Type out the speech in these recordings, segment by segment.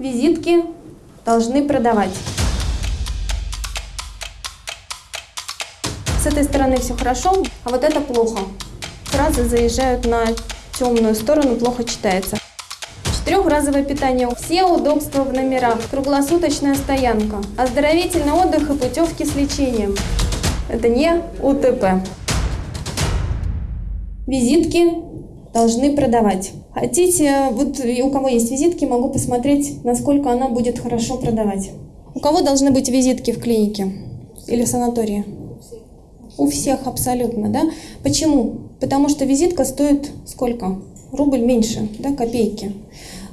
Визитки должны продавать. С этой стороны все хорошо, а вот это плохо. Фразы заезжают на темную сторону, плохо читается. Четырехразовое питание, все удобства в номерах, круглосуточная стоянка, оздоровительный отдых и путевки с лечением. Это не УТП. Визитки должны продавать. Хотите, вот у кого есть визитки, могу посмотреть, насколько она будет хорошо продавать. У кого должны быть визитки в клинике или в санатории? У всех абсолютно, да? Почему? Потому что визитка стоит сколько? Рубль меньше, да, копейки.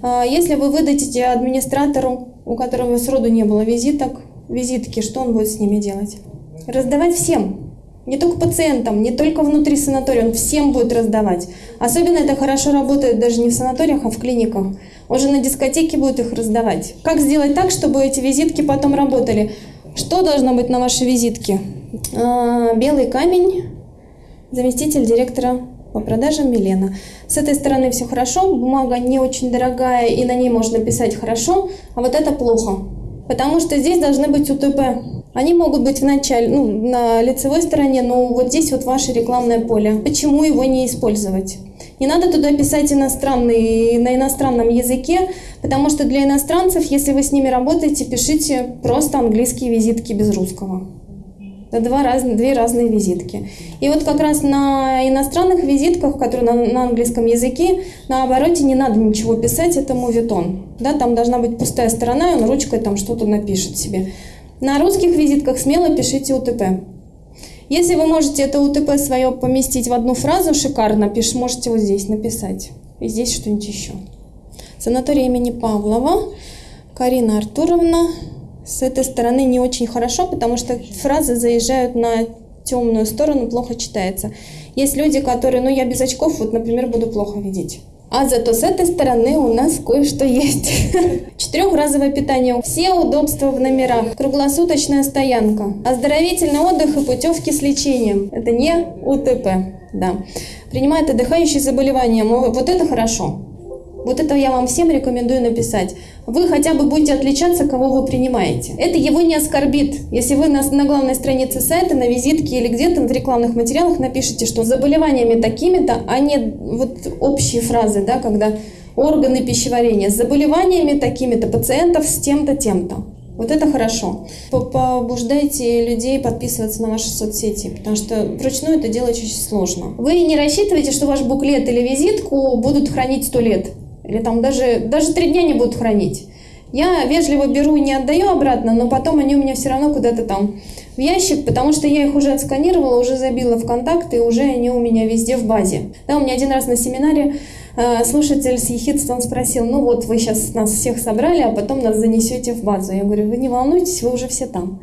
А если вы выдадите администратору, у которого сроду не было визиток, визитки, что он будет с ними делать? Раздавать всем, не только пациентам, не только внутри санатория, он всем будет раздавать. Особенно это хорошо работает даже не в санаториях, а в клиниках. Он же на дискотеке будет их раздавать. Как сделать так, чтобы эти визитки потом работали? Что должно быть на вашей визитке? А, белый камень, заместитель директора по продажам Милена. С этой стороны все хорошо, бумага не очень дорогая, и на ней можно писать хорошо, а вот это плохо. Потому что здесь должны быть УТП. Они могут быть в начале, ну, на лицевой стороне, но вот здесь вот ваше рекламное поле. Почему его не использовать? Не надо туда писать иностранный, на иностранном языке, потому что для иностранцев, если вы с ними работаете, пишите просто английские визитки без русского. Это два раз, две разные визитки. И вот как раз на иностранных визитках, которые на, на английском языке, на обороте не надо ничего писать, это мувитон. Да, там должна быть пустая сторона, и он ручкой там что-то напишет себе. На русских визитках смело пишите УТП. Если вы можете это УТП свое поместить в одну фразу, шикарно, пиш, можете вот здесь написать. И здесь что-нибудь еще. Санаторий имени Павлова, Карина Артуровна. С этой стороны не очень хорошо, потому что фразы заезжают на темную сторону, плохо читается. Есть люди, которые, ну я без очков, вот, например, буду плохо видеть. А зато с этой стороны у нас кое-что есть. Четырехразовое питание, все удобства в номерах, круглосуточная стоянка, оздоровительный отдых и путевки с лечением. Это не УТП, да. Принимает отдыхающие заболевания, вот это хорошо. Вот это я вам всем рекомендую написать. Вы хотя бы будете отличаться, кого вы принимаете. Это его не оскорбит. Если вы на, на главной странице сайта, на визитке или где-то в рекламных материалах напишите, что с заболеваниями такими-то, а не вот общие фразы, да, когда органы пищеварения, с заболеваниями такими-то, пациентов с тем-то, тем-то. Вот это хорошо. Побуждайте людей подписываться на ваши соцсети, потому что вручную это делать очень сложно. Вы не рассчитываете, что ваш буклет или визитку будут хранить сто лет. Или там даже, даже три дня не будут хранить. Я вежливо беру и не отдаю обратно, но потом они у меня все равно куда-то там в ящик, потому что я их уже отсканировала, уже забила в контакты, и уже они у меня везде в базе. Да, у меня один раз на семинаре э, слушатель с ехидством спросил, ну вот вы сейчас нас всех собрали, а потом нас занесете в базу. Я говорю, вы не волнуйтесь, вы уже все там.